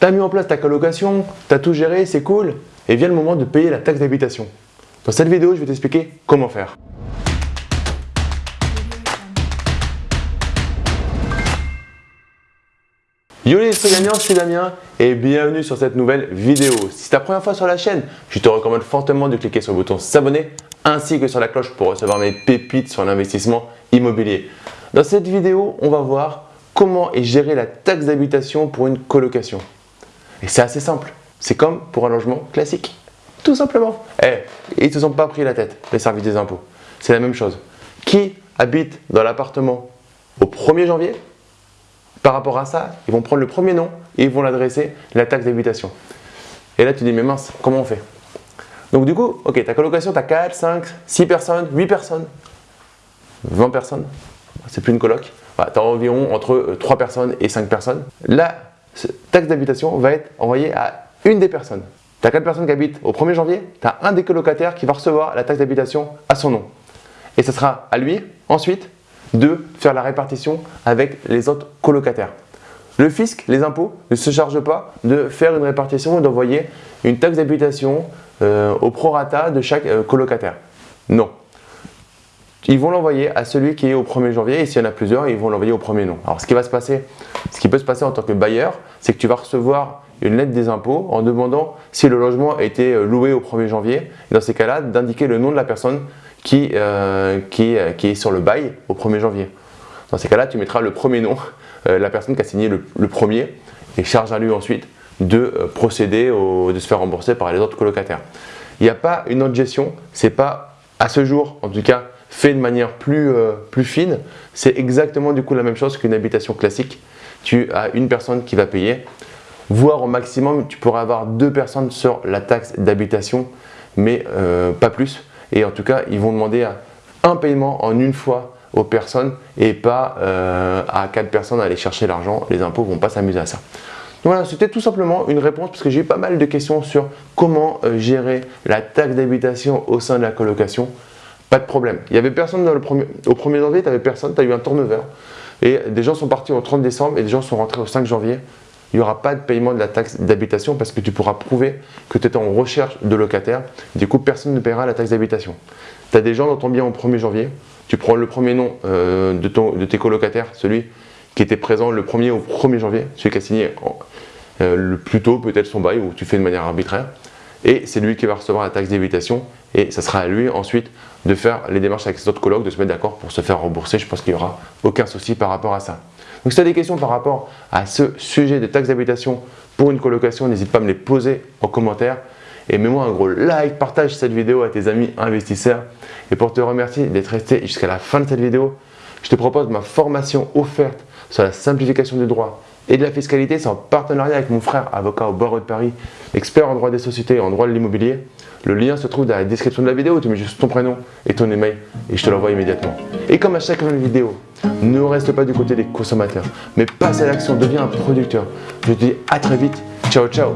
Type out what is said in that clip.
Tu as mis en place ta colocation, tu as tout géré, c'est cool, et vient le moment de payer la taxe d'habitation. Dans cette vidéo, je vais t'expliquer comment faire. Yo les gagnants, c'est Damien et bienvenue sur cette nouvelle vidéo. Si c'est ta première fois sur la chaîne, je te recommande fortement de cliquer sur le bouton s'abonner ainsi que sur la cloche pour recevoir mes pépites sur l'investissement immobilier. Dans cette vidéo, on va voir comment est gérée la taxe d'habitation pour une colocation. Et c'est assez simple. C'est comme pour un logement classique. Tout simplement. Eh, ils ne se sont pas pris la tête, les services des impôts. C'est la même chose. Qui habite dans l'appartement au 1er janvier Par rapport à ça, ils vont prendre le premier nom et ils vont l'adresser la taxe d'habitation. Et là, tu dis, mais mince, comment on fait? Donc du coup, ok, ta colocation, tu as 4, 5, 6 personnes, 8 personnes, 20 personnes. C'est plus une coloc. tu as environ entre 3 euh, personnes et 5 personnes. Taxe d'habitation va être envoyée à une des personnes. Tu as 4 personnes qui habitent au 1er janvier, tu as un des colocataires qui va recevoir la taxe d'habitation à son nom. Et ce sera à lui, ensuite, de faire la répartition avec les autres colocataires. Le fisc, les impôts, ne se chargent pas de faire une répartition et d'envoyer une taxe d'habitation euh, au prorata de chaque euh, colocataire. Non. Ils vont l'envoyer à celui qui est au 1er janvier et s'il y en a plusieurs, ils vont l'envoyer au premier nom. Alors ce qui va se passer, ce qui peut se passer en tant que bailleur, c'est que tu vas recevoir une lettre des impôts en demandant si le logement a été euh, loué au 1er janvier. Dans ces cas-là, d'indiquer le nom de la personne qui, euh, euh, qui, est sur le bail au 1er janvier. Dans ces cas-là, tu mettras le premier nom, la personne qui a signé le, premier, et charge à lui ensuite de procéder, de se faire rembourser par les autres colocataires. Il n'y a pas une autre gestion, c'est pas à ce jour, en tout cas, fait de manière plus, plus fine. C'est exactement du coup la même chose qu'une habitation classique. Tu as une personne qui va payer voire au maximum, tu pourrais avoir deux personnes sur la taxe d'habitation, mais euh, pas plus. Et en tout cas, ils vont demander un paiement en une fois aux personnes et pas euh, à quatre personnes à aller chercher l'argent. Les impôts vont pas s'amuser à ça. voilà, c'était tout simplement une réponse parce que j'ai eu pas mal de questions sur comment euh, gérer la taxe d'habitation au sein de la colocation. Pas de problème. Il y avait personne dans premier, au 1er janvier, tu n'avais personne, tu as eu un turnover. Et des gens sont partis au 30 décembre et des gens sont rentrés au 5 janvier il n'y aura pas de paiement de la taxe d'habitation parce que tu pourras prouver que tu étais en recherche de locataire. Du coup, personne ne paiera la taxe d'habitation. Tu as des gens dans ton bien au 1er janvier, tu prends le premier nom euh, de, de, tes colocataires, celui qui était présent le 1er au 1er janvier, celui qui a signé euh, le plus tôt peut-être son bail ou tu fais de manière arbitraire. Et c'est lui qui va recevoir la taxe d'habitation et ça sera à lui ensuite de faire les démarches avec ses autres colocs, de se mettre d'accord pour se faire rembourser. Je pense qu'il n'y aura aucun souci par rapport à ça. Donc si tu as des questions par rapport à ce sujet de taxe d'habitation pour une colocation, n'hésite pas à me les poser en commentaire. Et mets-moi un gros like, partage cette vidéo à tes amis investisseurs. Et pour te remercier d'être resté jusqu'à la fin de cette vidéo, je te propose ma formation offerte sur la simplification du droit et de la fiscalité. C'est en partenariat avec mon frère, avocat au barreau de Paris, expert en droit des sociétés et en droit de l'immobilier. Le lien se trouve dans la description de la vidéo. Tu mets juste ton prénom et ton email et je te l'envoie immédiatement. Et comme à chaque nouvelle vidéo, ne reste pas du côté des consommateurs, mais passe à l'action, deviens un producteur. Je te dis à très vite. Ciao, ciao